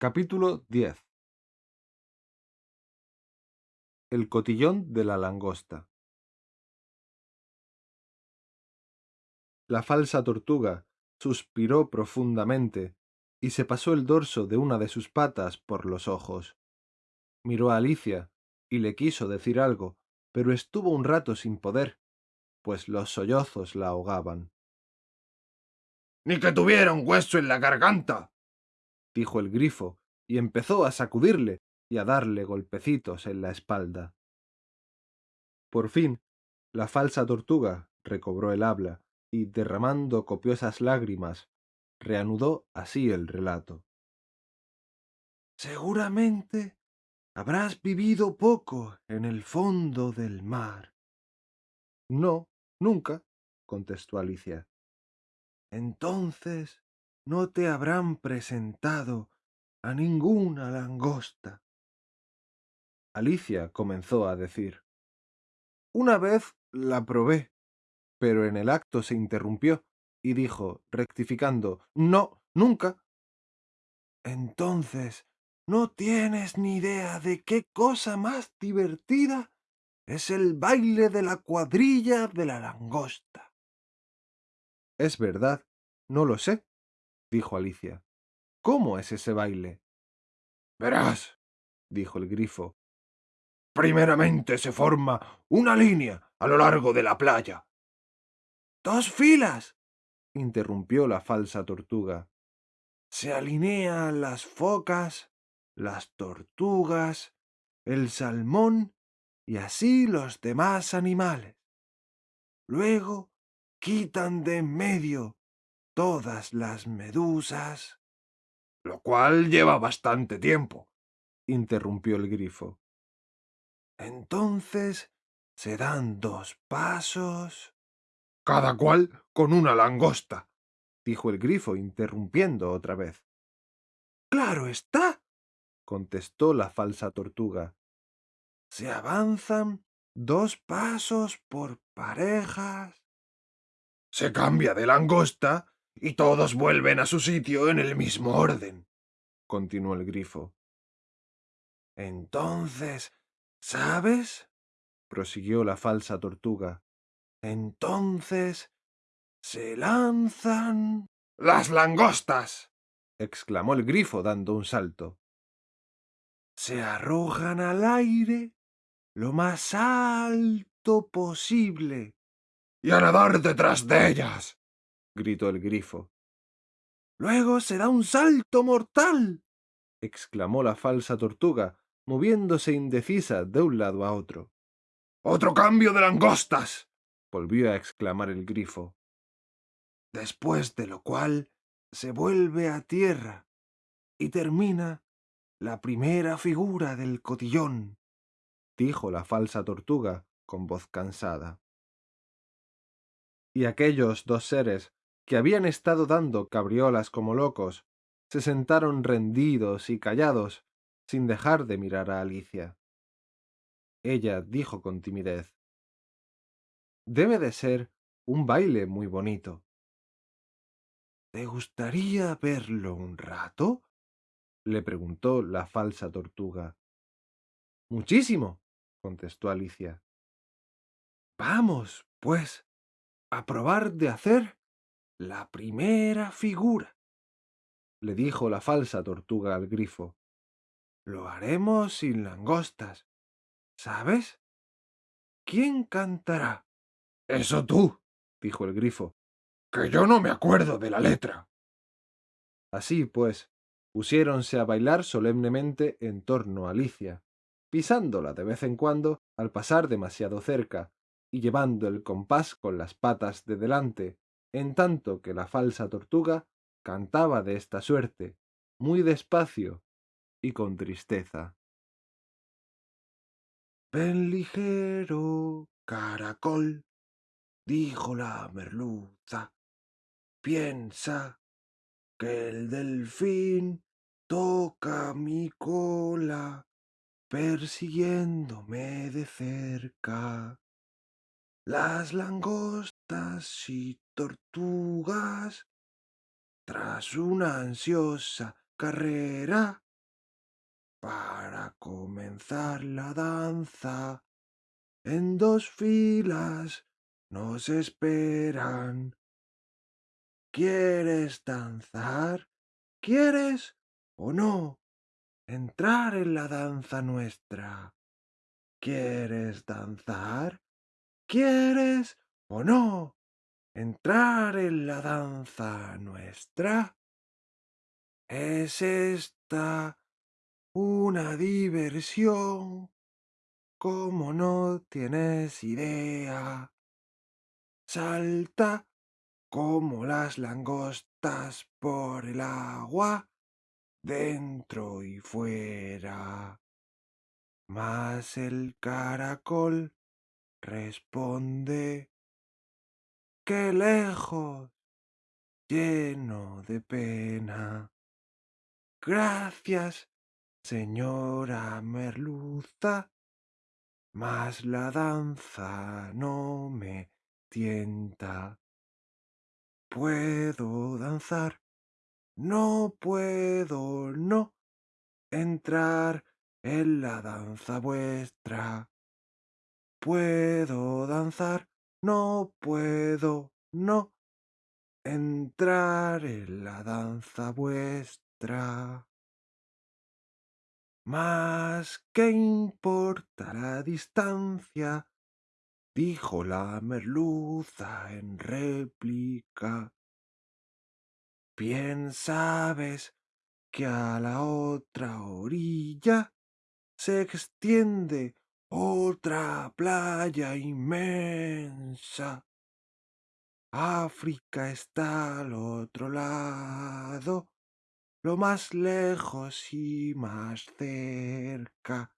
Capítulo 10 El cotillón de la langosta La falsa tortuga suspiró profundamente y se pasó el dorso de una de sus patas por los ojos. Miró a Alicia y le quiso decir algo, pero estuvo un rato sin poder, pues los sollozos la ahogaban. Ni que tuviera un hueso en la garganta, dijo el grifo, y empezó a sacudirle y a darle golpecitos en la espalda. Por fin, la falsa tortuga recobró el habla y, derramando copiosas lágrimas, reanudó así el relato. Seguramente habrás vivido poco en el fondo del mar. No, nunca, contestó Alicia. Entonces no te habrán presentado a ninguna langosta. Alicia comenzó a decir. Una vez la probé, pero en el acto se interrumpió y dijo, rectificando, No, nunca. Entonces, ¿no tienes ni idea de qué cosa más divertida es el baile de la cuadrilla de la langosta? Es verdad, no lo sé, dijo Alicia. ¿Cómo es ese baile? Verás, dijo el grifo. Primeramente se forma una línea a lo largo de la playa. ¡Dos filas! interrumpió la falsa tortuga. Se alinean las focas, las tortugas, el salmón y así los demás animales. Luego quitan de en medio todas las medusas. Lo cual lleva bastante tiempo, interrumpió el grifo. Entonces se dan dos pasos. Cada cual con una langosta, dijo el grifo, interrumpiendo otra vez. Claro está, contestó la falsa tortuga. Se avanzan dos pasos por parejas. Se cambia de langosta y todos vuelven a su sitio en el mismo orden, continuó el grifo. Entonces, ¿sabes? prosiguió la falsa tortuga. Entonces, se lanzan... ¡Las langostas! exclamó el grifo dando un salto. Se arrojan al aire lo más alto posible. Y a nadar detrás de ellas gritó el grifo. Luego se da un salto mortal, exclamó la falsa tortuga, moviéndose indecisa de un lado a otro. ¡Otro cambio de langostas! volvió a exclamar el grifo. Después de lo cual se vuelve a tierra y termina la primera figura del cotillón, dijo la falsa tortuga con voz cansada. Y aquellos dos seres que habían estado dando cabriolas como locos, se sentaron rendidos y callados, sin dejar de mirar a Alicia. Ella dijo con timidez, Debe de ser un baile muy bonito. ¿Te gustaría verlo un rato? le preguntó la falsa tortuga. Muchísimo, contestó Alicia. Vamos, pues, a probar de hacer la primera figura, le dijo la falsa tortuga al grifo. Lo haremos sin langostas, ¿sabes? ¿Quién cantará? Eso tú, dijo el grifo, que yo no me acuerdo de la letra. Así pues, pusiéronse a bailar solemnemente en torno a Alicia, pisándola de vez en cuando al pasar demasiado cerca y llevando el compás con las patas de delante en tanto que la falsa tortuga cantaba de esta suerte, muy despacio y con tristeza. Ven ligero, caracol, dijo la merluza, piensa que el delfín toca mi cola persiguiéndome de cerca. Las langostas y tortugas, tras una ansiosa carrera, Para comenzar la danza, en dos filas nos esperan. ¿Quieres danzar? ¿Quieres o no entrar en la danza nuestra? ¿Quieres danzar? ¿Quieres o no entrar en la danza nuestra? ¿Es esta una diversión? Como no tienes idea. Salta como las langostas por el agua, dentro y fuera. Mas el caracol responde, ¡qué lejos! lleno de pena. Gracias, señora merluza, mas la danza no me tienta. Puedo danzar, no puedo, no, entrar en la danza vuestra. Puedo danzar, no puedo, no, entrar en la danza vuestra. Mas, ¿qué importa la distancia? dijo la merluza en réplica. Bien sabes que a la otra orilla se extiende otra playa inmensa. África está al otro lado, lo más lejos y más cerca.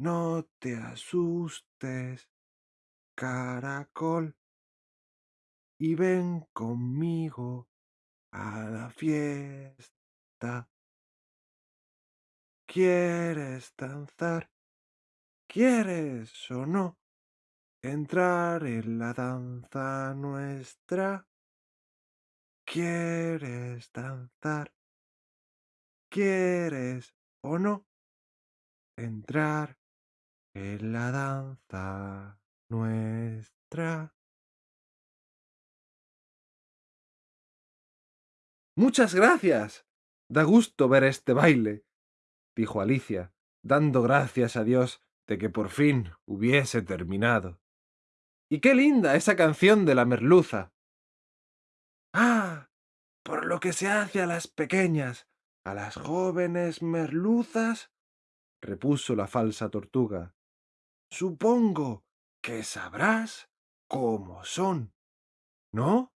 No te asustes, caracol, y ven conmigo a la fiesta. ¿Quieres danzar? ¿Quieres o no entrar en la danza nuestra? ¿Quieres danzar? ¿Quieres o no entrar en la danza nuestra? Muchas gracias. Da gusto ver este baile, dijo Alicia, dando gracias a Dios de que por fin hubiese terminado. Y qué linda esa canción de la merluza. Ah, por lo que se hace a las pequeñas, a las jóvenes merluzas, repuso la falsa tortuga. Supongo que sabrás cómo son, ¿no?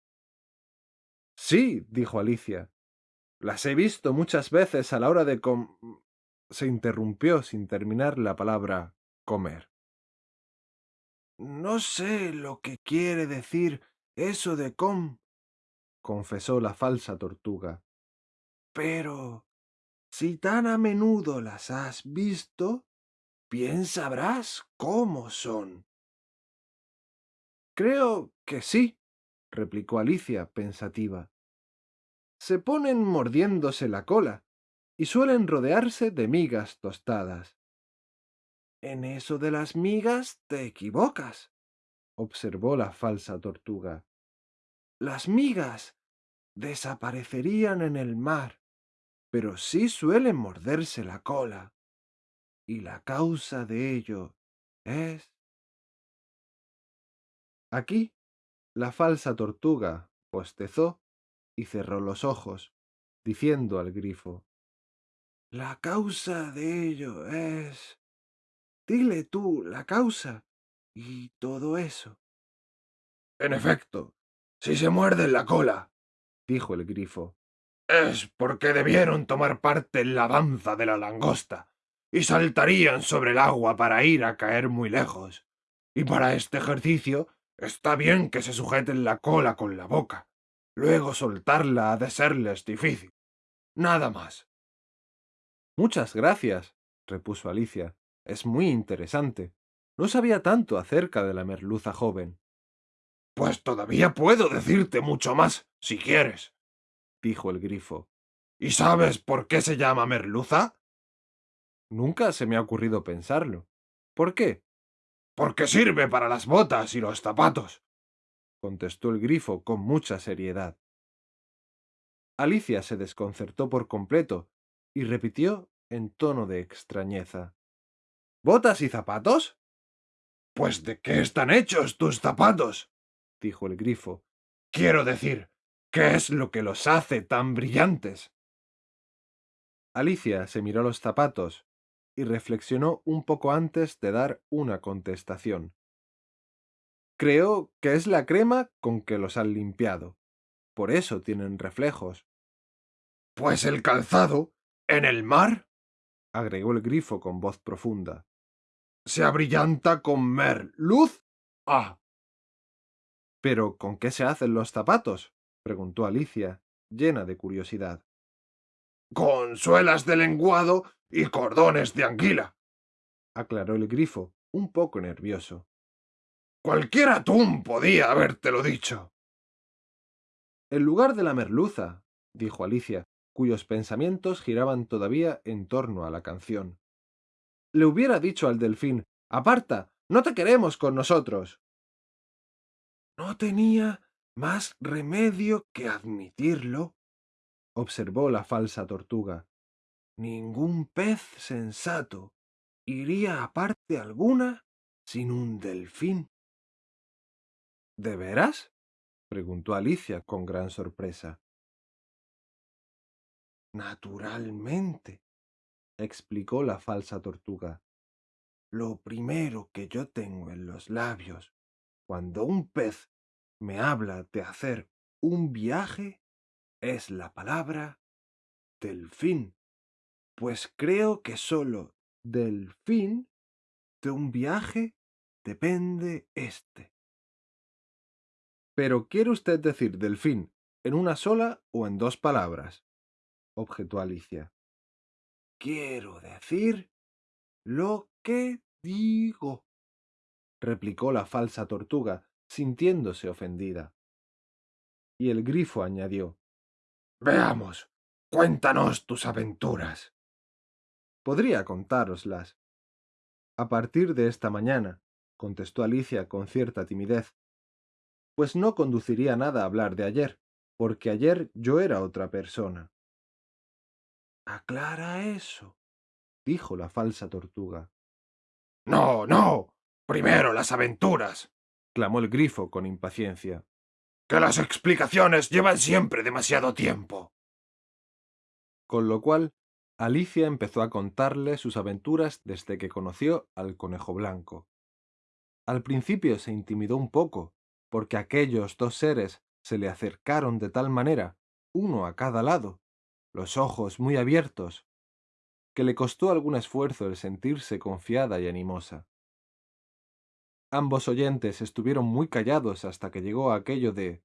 Sí, dijo Alicia. Las he visto muchas veces a la hora de com... se interrumpió sin terminar la palabra comer. No sé lo que quiere decir eso de com, confesó la falsa tortuga. Pero si tan a menudo las has visto, bien sabrás cómo son. Creo que sí, replicó Alicia, pensativa. Se ponen mordiéndose la cola y suelen rodearse de migas tostadas. En eso de las migas te equivocas, observó la falsa tortuga. Las migas desaparecerían en el mar, pero sí suelen morderse la cola. Y la causa de ello es... Aquí la falsa tortuga postezó y cerró los ojos, diciendo al grifo. La causa de ello es... Dile tú la causa y todo eso. En efecto, si se muerden la cola, dijo el grifo, es porque debieron tomar parte en la danza de la langosta y saltarían sobre el agua para ir a caer muy lejos. Y para este ejercicio está bien que se sujeten la cola con la boca. Luego soltarla ha de serles difícil. Nada más. Muchas gracias, repuso Alicia. Es muy interesante. No sabía tanto acerca de la merluza joven. Pues todavía puedo decirte mucho más, si quieres, dijo el grifo. ¿Y sabes por qué se llama merluza? Nunca se me ha ocurrido pensarlo. ¿Por qué? Porque sirve para las botas y los zapatos, contestó el grifo con mucha seriedad. Alicia se desconcertó por completo y repitió en tono de extrañeza. ¿Botas y zapatos? Pues de qué están hechos tus zapatos, dijo el grifo. Quiero decir, ¿qué es lo que los hace tan brillantes? Alicia se miró los zapatos y reflexionó un poco antes de dar una contestación. Creo que es la crema con que los han limpiado. Por eso tienen reflejos. Pues el calzado, en el mar, agregó el grifo con voz profunda. Se abrillanta con mer luz. Ah. ¿Pero con qué se hacen los zapatos? preguntó Alicia, llena de curiosidad. Con suelas de lenguado y cordones de anguila, aclaró el grifo, un poco nervioso. Cualquier atún podía habértelo dicho. En lugar de la merluza, dijo Alicia, cuyos pensamientos giraban todavía en torno a la canción. Le hubiera dicho al delfín Aparta, no te queremos con nosotros. No tenía más remedio que admitirlo, observó la falsa tortuga. Ningún pez sensato iría a parte alguna sin un delfín. ¿De veras? preguntó Alicia con gran sorpresa. Naturalmente, explicó la falsa tortuga. Lo primero que yo tengo en los labios cuando un pez me habla de hacer un viaje es la palabra delfín, pues creo que sólo del fin de un viaje depende éste. Pero ¿quiere usted decir delfín en una sola o en dos palabras? objetó Alicia. Quiero decir lo que digo, replicó la falsa tortuga, sintiéndose ofendida. Y el grifo añadió Veamos, cuéntanos tus aventuras. Podría contároslas. A partir de esta mañana, contestó Alicia con cierta timidez, pues no conduciría nada a hablar de ayer, porque ayer yo era otra persona. Aclara eso, dijo la falsa tortuga. No, no. Primero las aventuras, clamó el grifo con impaciencia. Que las explicaciones llevan siempre demasiado tiempo. Con lo cual, Alicia empezó a contarle sus aventuras desde que conoció al conejo blanco. Al principio se intimidó un poco, porque aquellos dos seres se le acercaron de tal manera, uno a cada lado, los ojos muy abiertos, que le costó algún esfuerzo el sentirse confiada y animosa. Ambos oyentes estuvieron muy callados hasta que llegó aquello de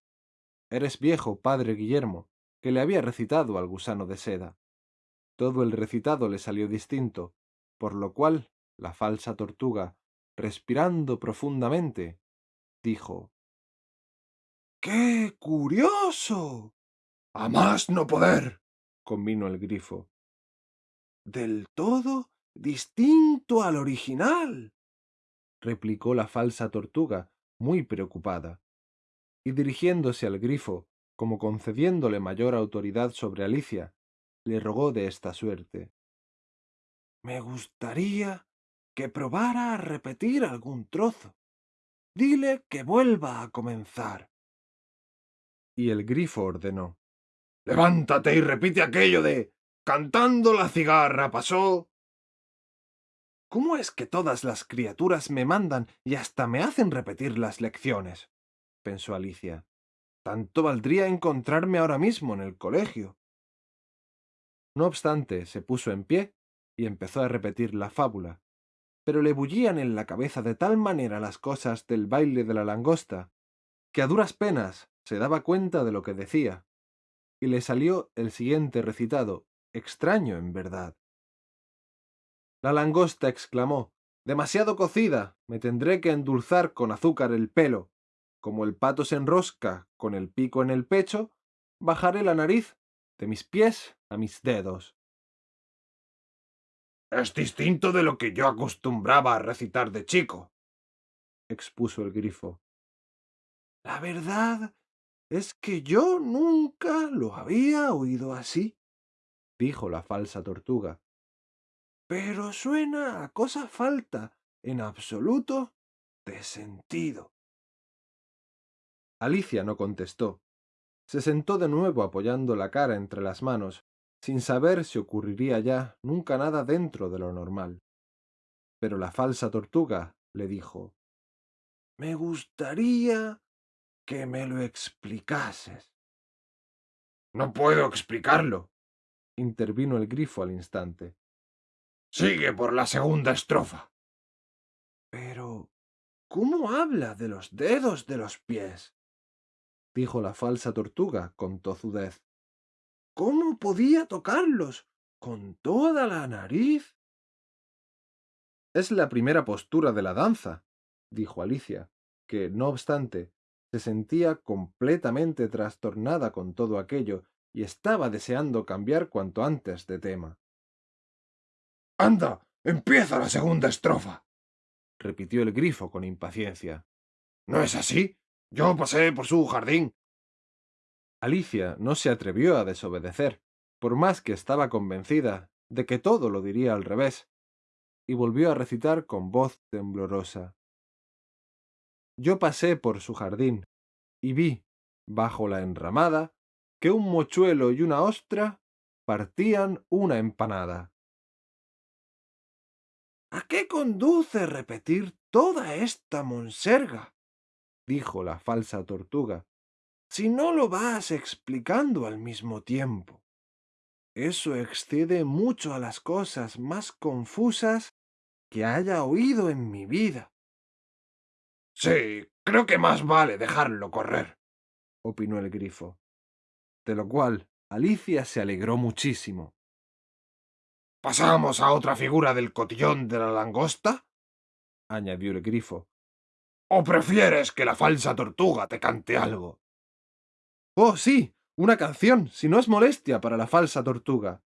Eres viejo, padre Guillermo, que le había recitado al gusano de seda. Todo el recitado le salió distinto, por lo cual la falsa tortuga, respirando profundamente, dijo ¡Qué curioso! A más no poder. Convino el grifo. Del todo distinto al original, replicó la falsa tortuga, muy preocupada. Y dirigiéndose al grifo, como concediéndole mayor autoridad sobre Alicia, le rogó de esta suerte. Me gustaría que probara a repetir algún trozo. Dile que vuelva a comenzar. Y el grifo ordenó. Levántate y repite aquello de cantando la cigarra pasó. ¿Cómo es que todas las criaturas me mandan y hasta me hacen repetir las lecciones? pensó Alicia. Tanto valdría encontrarme ahora mismo en el colegio. No obstante, se puso en pie y empezó a repetir la fábula, pero le bullían en la cabeza de tal manera las cosas del baile de la langosta, que a duras penas se daba cuenta de lo que decía, y le salió el siguiente recitado, extraño en verdad. La langosta exclamó Demasiado cocida. Me tendré que endulzar con azúcar el pelo. Como el pato se enrosca con el pico en el pecho, bajaré la nariz de mis pies a mis dedos. Es distinto de lo que yo acostumbraba a recitar de chico, expuso el grifo. La verdad es que yo nunca lo había oído así, dijo la falsa tortuga. Pero suena a cosa falta en absoluto de sentido. Alicia no contestó. Se sentó de nuevo apoyando la cara entre las manos, sin saber si ocurriría ya nunca nada dentro de lo normal. Pero la falsa tortuga le dijo Me gustaría que me lo explicases. No puedo explicarlo, intervino el grifo al instante. Sigue por la segunda estrofa. Pero, ¿cómo habla de los dedos de los pies? dijo la falsa tortuga con tozudez. ¿Cómo podía tocarlos con toda la nariz? Es la primera postura de la danza, dijo Alicia, que, no obstante, se sentía completamente trastornada con todo aquello y estaba deseando cambiar cuanto antes de tema. Anda, empieza la segunda estrofa, repitió el grifo con impaciencia. ¿No es así? Yo pasé por su jardín. Alicia no se atrevió a desobedecer, por más que estaba convencida de que todo lo diría al revés, y volvió a recitar con voz temblorosa. Yo pasé por su jardín, y vi, bajo la enramada, que un mochuelo y una ostra partían una empanada. ¿A qué conduce repetir toda esta monserga? dijo la falsa tortuga, si no lo vas explicando al mismo tiempo. Eso excede mucho a las cosas más confusas que haya oído en mi vida. Sí, creo que más vale dejarlo correr, opinó el grifo. De lo cual Alicia se alegró muchísimo. ¿Pasamos a otra figura del cotillón de la langosta? añadió el grifo. ¿O prefieres que la falsa tortuga te cante algo? Oh, sí, una canción, si no es molestia para la falsa tortuga,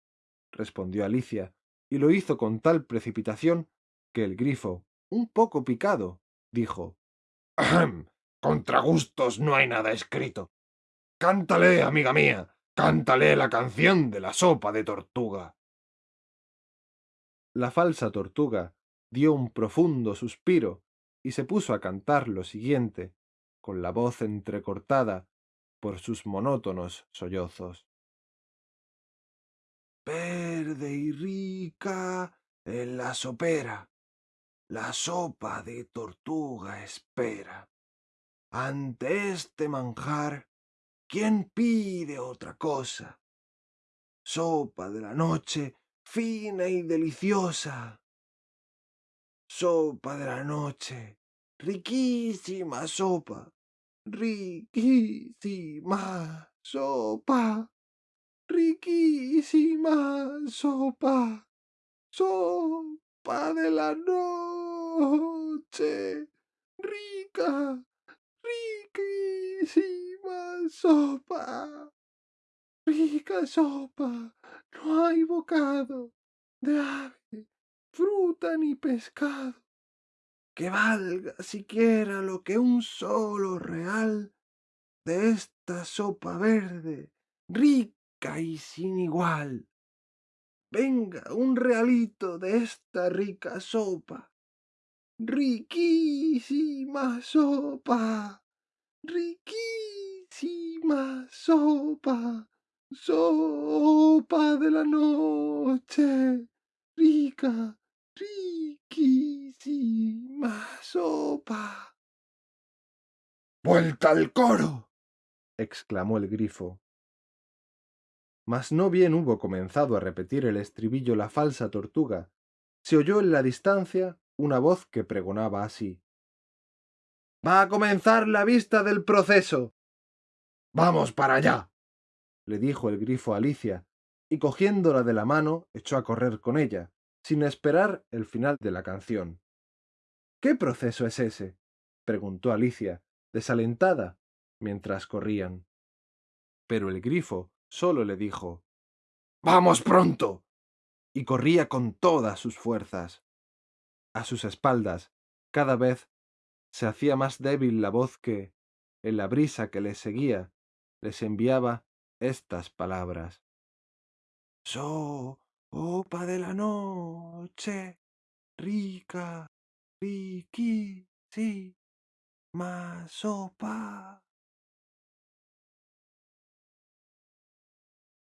respondió Alicia, y lo hizo con tal precipitación que el grifo, un poco picado, dijo. Contra gustos no hay nada escrito. Cántale, amiga mía, cántale la canción de la sopa de tortuga. La falsa tortuga dio un profundo suspiro y se puso a cantar lo siguiente, con la voz entrecortada por sus monótonos sollozos. Verde y rica en la sopera, la sopa de tortuga espera. Ante este manjar, ¿quién pide otra cosa? Sopa de la noche fina y deliciosa. Sopa de la noche, riquísima sopa, riquísima sopa, riquísima sopa, sopa de la noche, rica, riquísima sopa, rica sopa no hay bocado de ave, fruta ni pescado que valga siquiera lo que un solo real de esta sopa verde, rica y sin igual. Venga un realito de esta rica sopa, riquísima sopa, riquísima sopa sopa de la noche, rica, riquísima sopa. ¡Vuelta al coro! exclamó el grifo. Mas no bien hubo comenzado a repetir el estribillo la falsa tortuga, se oyó en la distancia una voz que pregonaba así. Va a comenzar la vista del proceso. Vamos para allá le dijo el grifo a Alicia, y cogiéndola de la mano echó a correr con ella, sin esperar el final de la canción. ¿Qué proceso es ese? preguntó Alicia, desalentada, mientras corrían. Pero el grifo solo le dijo Vamos pronto. y corría con todas sus fuerzas. A sus espaldas, cada vez se hacía más débil la voz que, en la brisa que les seguía, les enviaba estas palabras. Sopa de la noche, rica, riquí, sí, más sopa.